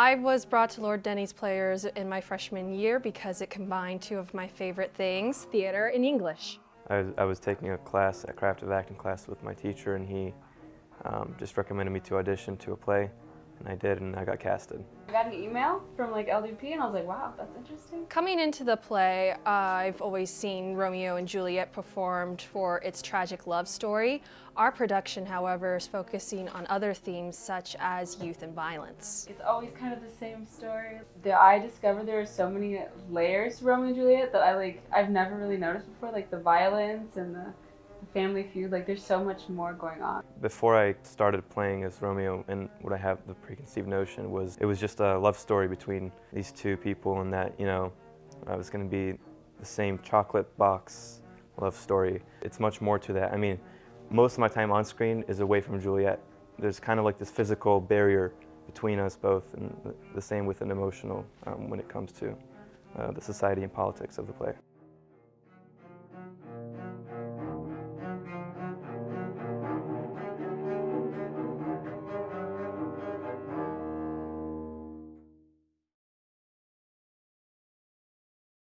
I was brought to Lord Denney's Players in my freshman year because it combined two of my favorite things, theater and English. I was, I was taking a class, a craft of acting class with my teacher and he um, just recommended me to audition to a play and I did and I got casted. I got an email from like LDP and I was like, wow, that's interesting. Coming into the play, uh, I've always seen Romeo and Juliet performed for its tragic love story. Our production, however, is focusing on other themes such as youth and violence. It's always kind of the same story. The, I discovered there are so many layers to Romeo and Juliet that I like, I've never really noticed before, like the violence and the Family Feud, like there's so much more going on. Before I started playing as Romeo and what I have the preconceived notion was it was just a love story between these two people and that, you know, I was going to be the same chocolate box love story. It's much more to that. I mean, most of my time on screen is away from Juliet. There's kind of like this physical barrier between us both and the same with an emotional um, when it comes to uh, the society and politics of the play.